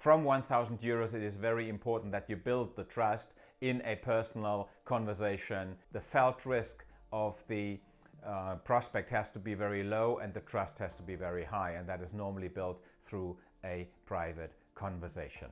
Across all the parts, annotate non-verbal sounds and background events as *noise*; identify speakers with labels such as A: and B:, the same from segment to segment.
A: From 1000 euros, it is very important that you build the trust in a personal conversation. The felt risk of the uh, prospect has to be very low and the trust has to be very high and that is normally built through a private conversation.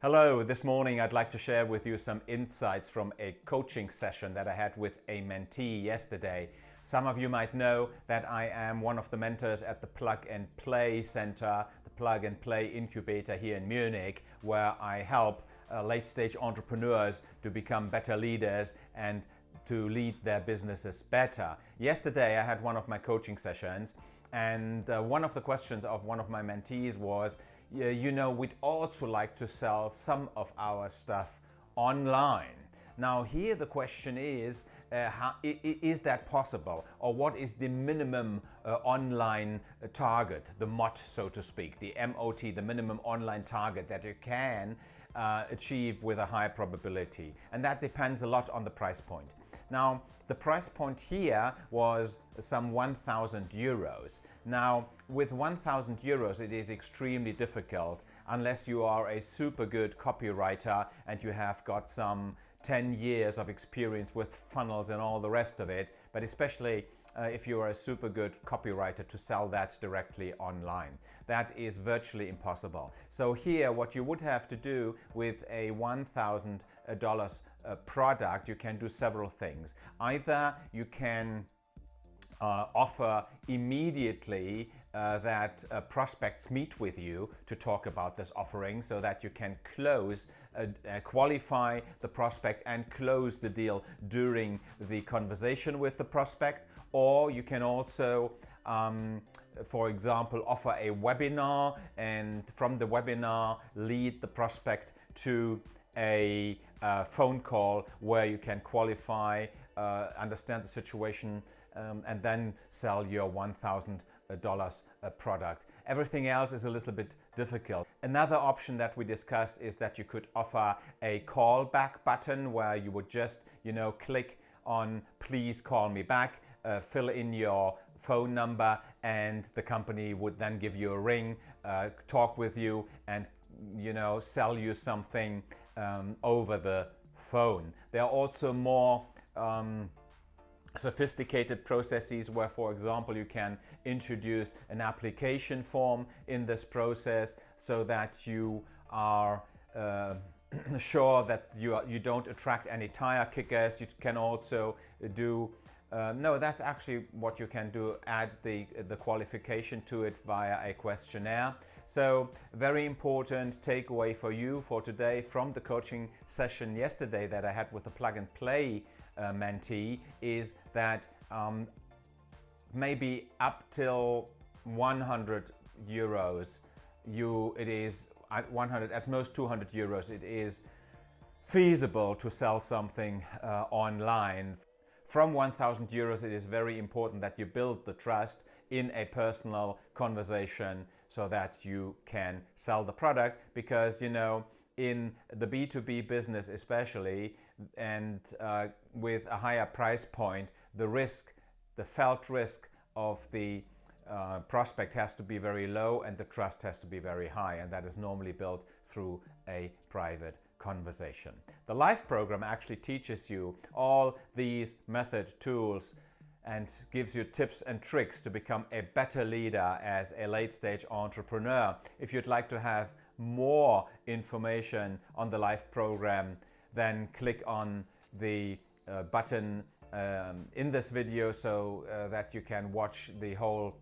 A: Hello, this morning I'd like to share with you some insights from a coaching session that I had with a mentee yesterday. Some of you might know that I am one of the mentors at the Plug and Play Center, the Plug and Play Incubator here in Munich, where I help uh, late stage entrepreneurs to become better leaders and to lead their businesses better. Yesterday I had one of my coaching sessions and uh, one of the questions of one of my mentees was, you know, we'd also like to sell some of our stuff online. Now here the question is, uh, how, is that possible? Or what is the minimum uh, online uh, target, the MOT so to speak, the MOT, the minimum online target that you can uh, achieve with a high probability? And that depends a lot on the price point. Now, the price point here was some 1,000 euros. Now, with 1,000 euros, it is extremely difficult unless you are a super good copywriter and you have got some 10 years of experience with funnels and all the rest of it, but especially uh, if you are a super good copywriter to sell that directly online. That is virtually impossible. So here what you would have to do with a $1,000 uh, product, you can do several things. Either you can uh, offer immediately uh, that uh, prospects meet with you to talk about this offering so that you can close, uh, uh, qualify the prospect and close the deal during the conversation with the prospect. Or you can also um, for example, offer a webinar and from the webinar lead the prospect to a uh, phone call where you can qualify, uh, understand the situation um, and then sell your $1,000 product. Everything else is a little bit difficult. Another option that we discussed is that you could offer a callback button where you would just, you know, click on please call me back, uh, fill in your phone number and the company would then give you a ring, uh, talk with you and you know sell you something um, over the phone. There are also more um, sophisticated processes where, for example, you can introduce an application form in this process so that you are uh, *clears throat* sure that you, are, you don't attract any tire kickers. You can also do uh, no, that's actually what you can do, add the, the qualification to it via a questionnaire. So very important takeaway for you for today from the coaching session yesterday that I had with the plug and play uh, mentee is that um, maybe up till 100 euros you it is at 100 at most 200 euros it is feasible to sell something uh, online from 1000 euros it is very important that you build the trust in a personal conversation so that you can sell the product because you know in the B2B business especially and uh, with a higher price point, the risk, the felt risk of the uh, prospect has to be very low and the trust has to be very high and that is normally built through a private conversation. The LIFE program actually teaches you all these method tools and gives you tips and tricks to become a better leader as a late stage entrepreneur. If you'd like to have more information on the LIFE program, then click on the uh, button um, in this video so uh, that you can watch the whole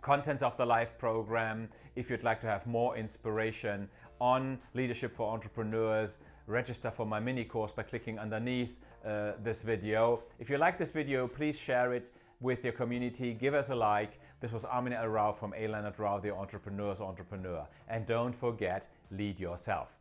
A: contents of the live program. If you'd like to have more inspiration on leadership for entrepreneurs, register for my mini course by clicking underneath uh, this video. If you like this video, please share it with your community. Give us a like. This was Armin L. Rao from A. Leonard Rao, the Entrepreneur's Entrepreneur. And don't forget, lead yourself.